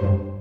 thank you.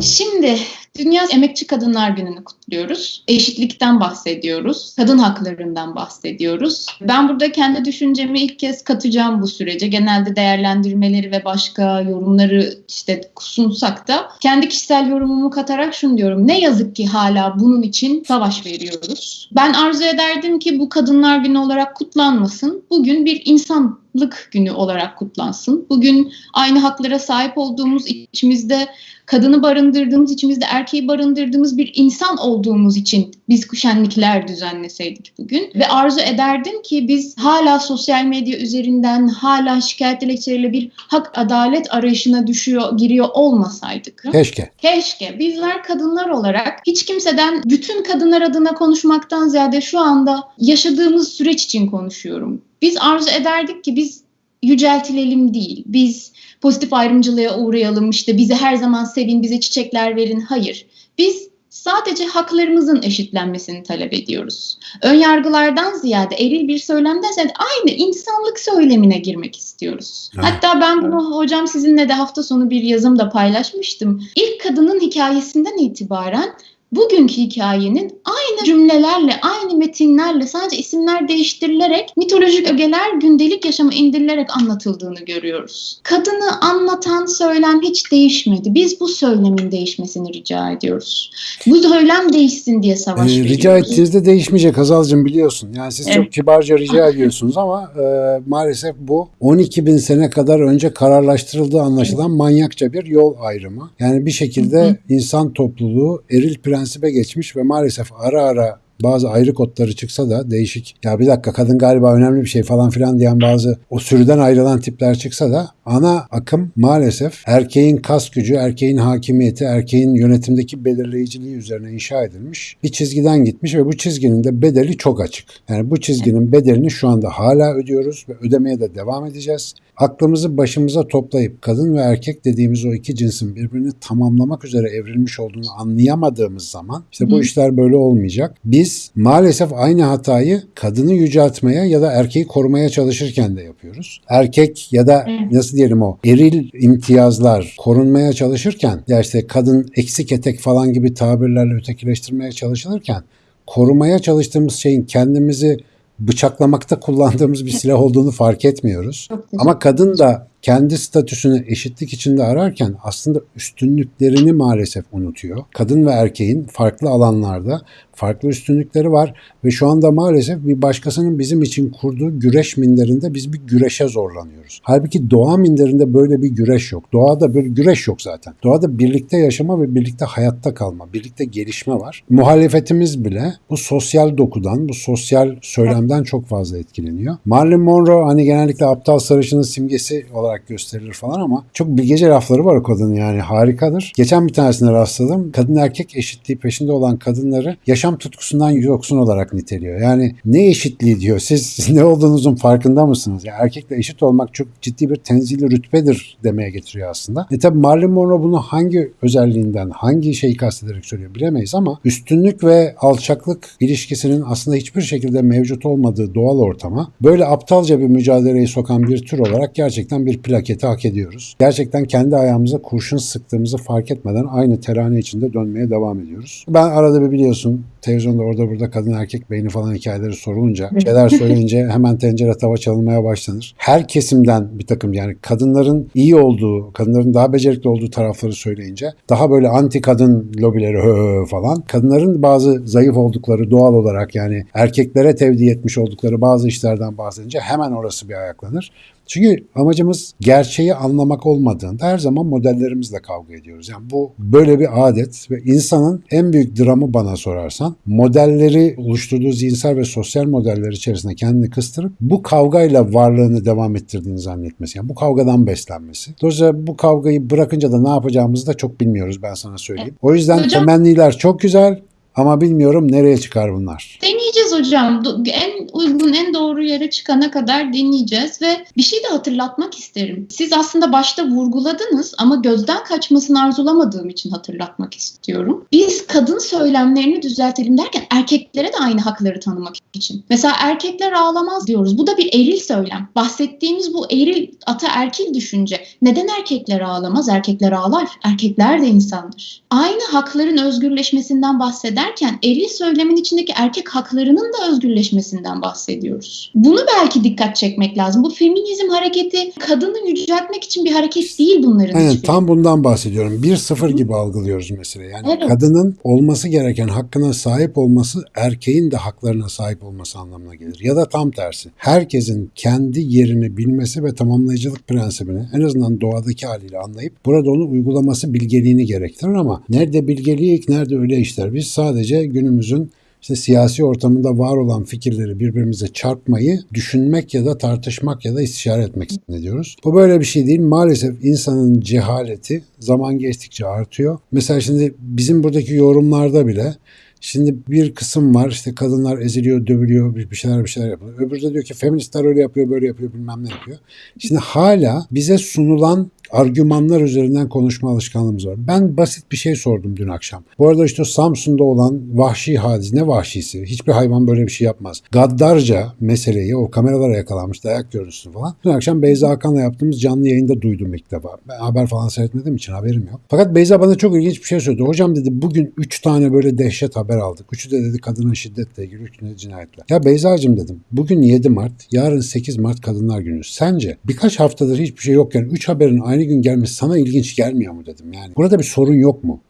Şimdi Dünya Emekçi Kadınlar Günü'nü kutluyoruz. Eşitlikten bahsediyoruz. Kadın haklarından bahsediyoruz. Ben burada kendi düşüncemi ilk kez katacağım bu sürece. Genelde değerlendirmeleri ve başka yorumları işte sunsak da kendi kişisel yorumumu katarak şunu diyorum. Ne yazık ki hala bunun için savaş veriyoruz. Ben arzu ederdim ki bu Kadınlar Günü olarak kutlanmasın. Bugün bir insanlık günü olarak kutlansın. Bugün aynı haklara sahip olduğumuz içimizde kadını barındırdığımız, içimizde erkeği barındırdığımız bir insan olduğumuz için biz şenlikler düzenleseydik bugün. Ve arzu ederdim ki biz hala sosyal medya üzerinden hala şikayet dilekçeleriyle bir hak adalet arayışına düşüyor, giriyor olmasaydık. Keşke. Keşke. Bizler kadınlar olarak hiç kimseden bütün kadınlar adına konuşmaktan ziyade şu anda yaşadığımız süreç için konuşuyorum. Biz arzu ederdik ki biz yüceltilelim değil. Biz pozitif ayrımcılığa uğrayalım, işte bizi her zaman sevin, bize çiçekler verin. Hayır. Biz sadece haklarımızın eşitlenmesini talep ediyoruz. Önyargılardan ziyade eril bir söylemden ziyade aynı insanlık söylemine girmek istiyoruz. Evet. Hatta ben bunu hocam sizinle de hafta sonu bir yazımda paylaşmıştım. İlk kadının hikayesinden itibaren bugünkü hikayenin aynı cümlelerle, aynı metinlerle sadece isimler değiştirilerek mitolojik ögeler gündelik yaşama indirilerek anlatıldığını görüyoruz. Kadını anlatan söylem hiç değişmedi. Biz bu söylemin değişmesini rica ediyoruz. Bu söylem değişsin diye savaş Ee, rica ettiğinizde değişmeyecek Hazal'cığım biliyorsun. Yani siz çok Evet. kibarca rica ediyorsunuz ama e, maalesef bu 12 bin sene kadar önce kararlaştırıldığı anlaşılan manyakça bir yol ayrımı. Yani bir şekilde insan topluluğu eril prensibe geçmiş ve maalesef ara ara bazı ayrı kodları çıksa da değişik ya bir dakika kadın galiba önemli bir şey falan filan diyen bazı o sürüden ayrılan tipler çıksa da ana akım maalesef erkeğin kas gücü, erkeğin hakimiyeti, erkeğin yönetimdeki belirleyiciliği üzerine inşa edilmiş bir çizgiden gitmiş ve bu çizginin de bedeli çok açık. Yani bu çizginin bedelini şu anda hala ödüyoruz ve ödemeye de devam edeceğiz. Aklımızı başımıza toplayıp kadın ve erkek dediğimiz o iki cinsin birbirini tamamlamak üzere evrilmiş olduğunu anlayamadığımız zaman işte bu Hı. işler böyle olmayacak. Biz maalesef aynı hatayı kadını yüceltmeye ya da erkeği korumaya çalışırken de yapıyoruz. Erkek ya da nasıl diyelim o eril imtiyazlar korunmaya çalışırken ya işte kadın eksik etek falan gibi tabirlerle ötekileştirmeye çalışılırken korumaya çalıştığımız şeyin kendimizi bıçaklamakta kullandığımız bir silah olduğunu fark etmiyoruz. Ama kadın da kendi statüsünü eşitlik içinde ararken aslında üstünlüklerini maalesef unutuyor. Kadın ve erkeğin farklı alanlarda farklı üstünlükleri var ve şu anda maalesef bir başkasının bizim için kurduğu güreş minderinde biz bir güreşe zorlanıyoruz. Halbuki doğa minderinde böyle bir güreş yok. Doğada böyle güreş yok zaten. Doğada birlikte yaşama ve birlikte hayatta kalma, birlikte gelişme var. Muhalefetimiz bile bu sosyal dokudan, bu sosyal söylemden çok fazla etkileniyor. Marilyn Monroe hani genellikle aptal sarışının simgesi olarak gösterilir falan ama çok bilgece lafları var o kadının yani harikadır. Geçen bir tanesine rastladım. Kadın erkek eşitliği peşinde olan kadınları yaşam tutkusundan yoksun olarak niteliyor. Yani ne eşitliği diyor. Siz ne olduğunuzun farkında mısınız? Yani erkekle eşit olmak çok ciddi bir tenzili rütbedir demeye getiriyor aslında. E tabi Marilyn Monroe bunu hangi özelliğinden, hangi şeyi kastederek söylüyor bilemeyiz ama üstünlük ve alçaklık ilişkisinin aslında hiçbir şekilde mevcut olmadığı doğal ortama böyle aptalca bir mücadeleyi sokan bir tür olarak gerçekten bir plaketi hak ediyoruz. Gerçekten kendi ayağımıza kurşun sıktığımızı fark etmeden aynı terane içinde dönmeye devam ediyoruz. Ben arada bir biliyorsun televizyonda orada burada kadın erkek beyni falan hikayeleri sorulunca şeyler söyleyince hemen tencere tava çalınmaya başlanır. Her kesimden bir takım yani kadınların iyi olduğu, kadınların daha becerikli olduğu tarafları söyleyince daha böyle anti kadın lobileri hö falan. Kadınların bazı zayıf oldukları doğal olarak yani erkeklere tevdi etmiş oldukları bazı işlerden bahsedince hemen orası bir ayaklanır. Çünkü amacımız gerçeği anlamak olmadığında her zaman modellerimizle kavga ediyoruz. Yani bu böyle bir adet ve insanın en büyük dramı bana sorarsan modelleri oluşturduğu zihinsel ve sosyal modeller içerisinde kendini kıstırıp bu kavgayla varlığını devam ettirdiğini zannetmesi. Yani bu kavgadan beslenmesi. Dolayısıyla bu kavgayı bırakınca da ne yapacağımızı da çok bilmiyoruz ben sana söyleyeyim. O yüzden Hocam- temenniler çok güzel ama bilmiyorum nereye çıkar bunlar. Deneyeceğiz hocam. En uygun, en doğru yere çıkana kadar dinleyeceğiz ve bir şey de hatırlatmak isterim. Siz aslında başta vurguladınız ama gözden kaçmasını arzulamadığım için hatırlatmak istiyorum. Biz kadın söylemlerini düzeltelim derken erkeklere de aynı hakları tanımak için. Mesela erkekler ağlamaz diyoruz. Bu da bir eril söylem. Bahsettiğimiz bu eril ataerkil düşünce. Neden erkekler ağlamaz? Erkekler ağlar. Erkekler de insandır. Aynı hakların özgürleşmesinden bahsederken eril söylemin içindeki erkek haklarının da özgürleşmesinden bahsediyoruz. Bunu belki dikkat çekmek lazım. Bu feminizm hareketi kadını yüceltmek için bir hareket değil bunların Aynen hiçbiri. tam bundan bahsediyorum. 1-0 gibi algılıyoruz mesela. Yani Evet. kadının olması gereken hakkına sahip olması erkeğin de haklarına sahip olması anlamına gelir. Ya da tam tersi. Herkesin kendi yerini bilmesi ve tamamlayıcılık prensibini en azından doğadaki haliyle anlayıp burada onu uygulaması bilgeliğini gerektirir ama nerede bilgelik nerede öyle işler. Biz sadece günümüzün işte siyasi ortamında var olan fikirleri birbirimize çarpmayı düşünmek ya da tartışmak ya da istişare etmek zannediyoruz. Bu böyle bir şey değil. Maalesef insanın cehaleti zaman geçtikçe artıyor. Mesela şimdi bizim buradaki yorumlarda bile Şimdi bir kısım var işte kadınlar eziliyor, dövülüyor, bir şeyler bir şeyler yapıyor. Öbürü de diyor ki feministler öyle yapıyor, böyle yapıyor, bilmem ne yapıyor. Şimdi hala bize sunulan argümanlar üzerinden konuşma alışkanlığımız var. Ben basit bir şey sordum dün akşam. Bu arada işte Samsun'da olan vahşi hadis ne vahşisi? Hiçbir hayvan böyle bir şey yapmaz. Gaddarca meseleyi o kameralara yakalanmış dayak görüntüsü falan. Dün akşam Beyza Hakan'la yaptığımız canlı yayında duydum ilk defa. Ben haber falan seyretmediğim için haberim yok. Fakat Beyza bana çok ilginç bir şey söyledi. Hocam dedi bugün 3 tane böyle dehşet haber aldık. Üçü de dedi kadına şiddetle ilgili, üçü de cinayetle. Ya Beyza'cığım dedim. Bugün 7 Mart, yarın 8 Mart Kadınlar Günü. Sence birkaç haftadır hiçbir şey yokken 3 haberin aynı gün gelmesi sana ilginç gelmiyor mu dedim yani. Burada bir sorun yok mu?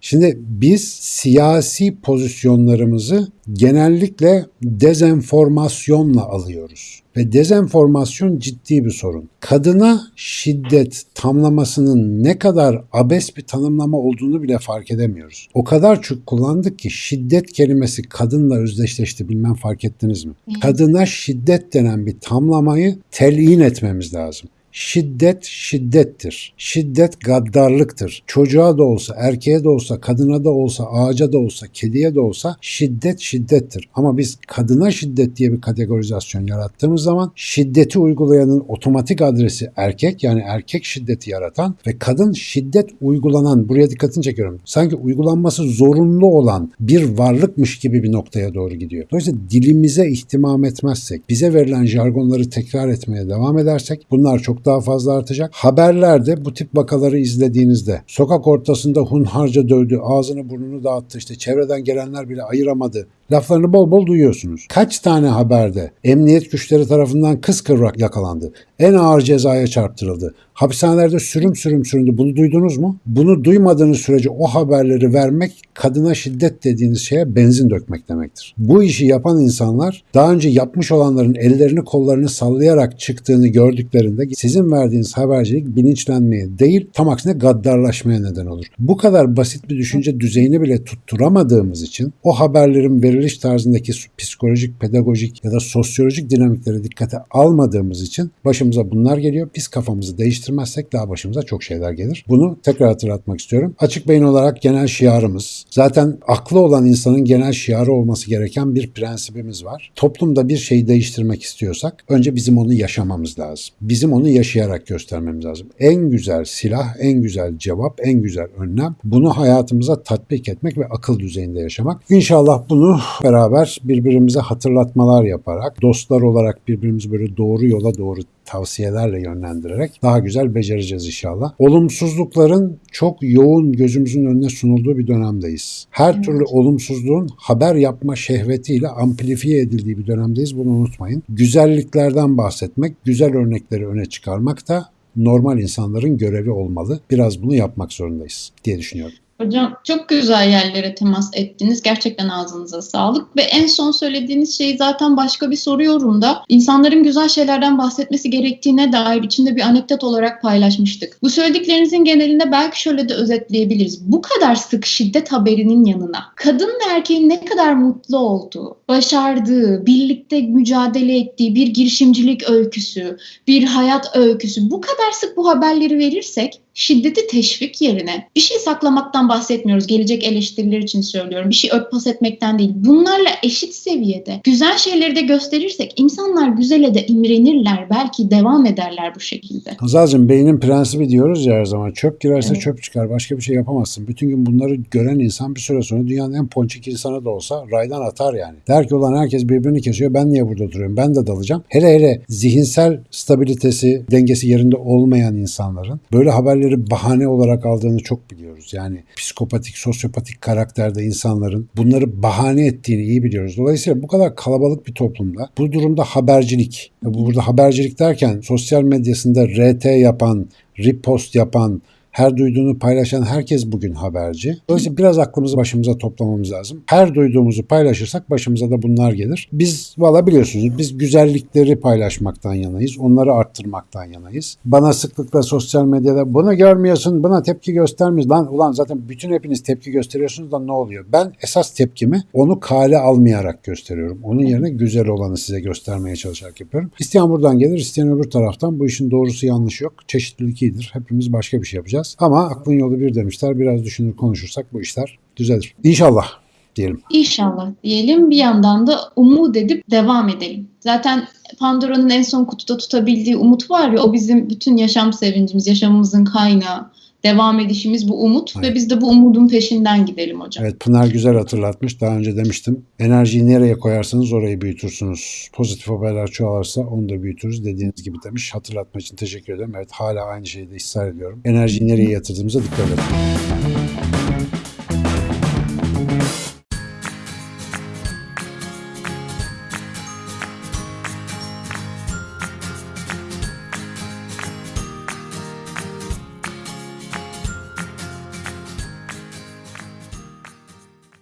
Şimdi biz siyasi pozisyonlarımızı genellikle dezenformasyonla alıyoruz. Ve dezenformasyon ciddi bir sorun. Kadına şiddet tamlamasının ne kadar abes bir tanımlama olduğunu bile fark edemiyoruz. O kadar çok kullandık ki şiddet kelimesi kadınla özdeşleşti bilmem fark ettiniz mi? Kadına şiddet denen bir tamlamayı telin etmemiz lazım. Şiddet şiddettir. Şiddet gaddarlıktır. Çocuğa da olsa, erkeğe de olsa, kadına da olsa, ağaca da olsa, kediye de olsa şiddet şiddettir. Ama biz kadına şiddet diye bir kategorizasyon yarattığımız zaman şiddeti uygulayanın otomatik adresi erkek yani erkek şiddeti yaratan ve kadın şiddet uygulanan buraya dikkatini çekiyorum. Sanki uygulanması zorunlu olan bir varlıkmış gibi bir noktaya doğru gidiyor. Dolayısıyla dilimize ihtimam etmezsek, bize verilen jargonları tekrar etmeye devam edersek bunlar çok daha fazla artacak. Haberlerde bu tip vakaları izlediğinizde sokak ortasında hunharca dövdü, ağzını burnunu dağıttı, işte çevreden gelenler bile ayıramadı. Laflarını bol bol duyuyorsunuz. Kaç tane haberde emniyet güçleri tarafından kıskıvrak yakalandı. En ağır cezaya çarptırıldı. Hapishanelerde sürüm sürüm süründü. Bunu duydunuz mu? Bunu duymadığınız sürece o haberleri vermek kadına şiddet dediğiniz şeye benzin dökmek demektir. Bu işi yapan insanlar daha önce yapmış olanların ellerini kollarını sallayarak çıktığını gördüklerinde sizin verdiğiniz habercilik bilinçlenmeye değil tam aksine gaddarlaşmaya neden olur. Bu kadar basit bir düşünce düzeyini bile tutturamadığımız için o haberlerin veriliş tarzındaki psikolojik, pedagojik ya da sosyolojik dinamikleri dikkate almadığımız için başımıza bunlar geliyor. Biz kafamızı değiştirmezsek daha başımıza çok şeyler gelir. Bunu tekrar hatırlatmak istiyorum. Açık beyin olarak genel şiarımız, zaten aklı olan insanın genel şiarı olması gereken bir prensibimiz var. Toplumda bir şeyi değiştirmek istiyorsak önce bizim onu yaşamamız lazım. Bizim onu yaşayarak göstermemiz lazım. En güzel silah, en güzel cevap, en güzel önlem bunu hayatımıza tatbik etmek ve akıl düzeyinde yaşamak. İnşallah bunu beraber birbirimize hatırlatmalar yaparak, dostlar olarak birbirimizi böyle doğru yola doğru tavsiyelerle yönlendirerek daha güzel becereceğiz inşallah. Olumsuzlukların çok yoğun gözümüzün önüne sunulduğu bir dönemdeyiz. Her Evet. türlü olumsuzluğun haber yapma şehvetiyle amplifiye edildiği bir dönemdeyiz. Bunu unutmayın. Güzelliklerden bahsetmek, güzel örnekleri öne çıkarmak da normal insanların görevi olmalı. Biraz bunu yapmak zorundayız diye düşünüyorum. Hocam çok güzel yerlere temas ettiniz. Gerçekten ağzınıza sağlık. Ve en son söylediğiniz şeyi zaten başka bir soru yorumda insanların güzel şeylerden bahsetmesi gerektiğine dair içinde bir anekdot olarak paylaşmıştık. Bu söylediklerinizin genelinde belki şöyle de özetleyebiliriz. Bu kadar sık şiddet haberinin yanına kadın ve erkeğin ne kadar mutlu olduğu, başardığı, birlikte mücadele ettiği bir girişimcilik öyküsü, bir hayat öyküsü bu kadar sık bu haberleri verirsek şiddeti teşvik yerine bir şey saklamaktan bahsetmiyoruz. Gelecek eleştiriler için söylüyorum. Bir şey örtbas etmekten değil. Bunlarla eşit seviyede güzel şeyleri de gösterirsek insanlar güzele de imrenirler. Belki devam ederler bu şekilde. Hazal'cığım beynin prensibi diyoruz ya her zaman. Çöp girerse Evet. çöp çıkar. Başka bir şey yapamazsın. Bütün gün bunları gören insan bir süre sonra dünyanın en ponçik insanı da olsa raydan atar yani. Der ki ulan herkes birbirini kesiyor. Ben niye burada duruyorum? Ben de dalacağım. Hele hele zihinsel stabilitesi, dengesi yerinde olmayan insanların böyle haberleri bahane olarak aldığını çok biliyoruz. Yani psikopatik, sosyopatik karakterde insanların bunları bahane ettiğini iyi biliyoruz. Dolayısıyla bu kadar kalabalık bir toplumda bu durumda habercilik, bu burada habercilik derken sosyal medyasında RT yapan, repost yapan, her duyduğunu paylaşan herkes bugün haberci. Dolayısıyla biraz aklımızı başımıza toplamamız lazım. Her duyduğumuzu paylaşırsak başımıza da bunlar gelir. Biz valla biliyorsunuz biz güzellikleri paylaşmaktan yanayız. Onları arttırmaktan yanayız. Bana sıklıkla sosyal medyada bunu görmüyorsun, buna tepki göstermiyorsun. Lan ulan zaten bütün hepiniz tepki gösteriyorsunuz da ne oluyor? Ben esas tepkimi onu kale almayarak gösteriyorum. Onun yerine güzel olanı size göstermeye çalışarak yapıyorum. İsteyen buradan gelir, isteyen öbür taraftan. Bu işin doğrusu yanlışı yok. Çeşitlilik iyidir. Hepimiz başka bir şey yapacağız. Ama aklın yolu bir demişler. Biraz düşünür konuşursak bu işler düzelir. İnşallah diyelim. İnşallah diyelim bir yandan da umut edip devam edelim. Zaten Pandora'nın en son kutuda tutabildiği umut var ya o bizim bütün yaşam sevincimiz, yaşamımızın kaynağı. Devam edişimiz bu umut Evet. ve biz de bu umudun peşinden gidelim hocam. Evet Pınar güzel hatırlatmış. Daha önce demiştim. Enerjiyi nereye koyarsanız orayı büyütürsünüz. Pozitif haberler çoğalırsa onu da büyütürüz dediğiniz gibi demiş. Hatırlatma için teşekkür ederim. Evet hala aynı şeyde ısrar ediyorum. Enerjiyi nereye yatırdığımıza dikkat edin.